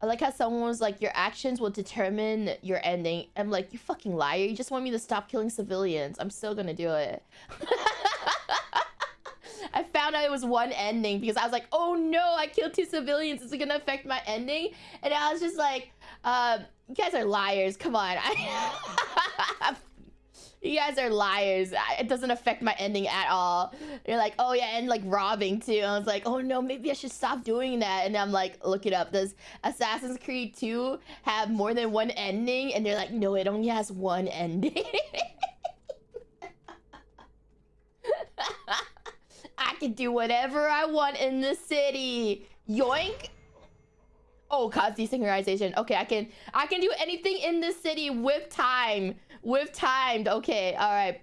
I like how someone was like, your actions will determine your ending. I'm like, you fucking liar. You just want me to stop killing civilians. I'm still gonna do it. I found out it was one ending because I was like, oh no, I killed two civilians. Is it gonna affect my ending? And I was just like, uh, you guys are liars. Come on. you guys are liars. It doesn't affect my ending at all. You're like, oh yeah, and like robbing too. I was like, oh no, maybe I should stop doing that. And I'm like, look it up. Does Assassin's Creed 2 have more than one ending? And they're like, no, it only has one ending. I can do whatever I want in the city. Yoink. Oh, cause desynchronization. Okay, I can I can do anything in this city with time. With timed. Okay, all right.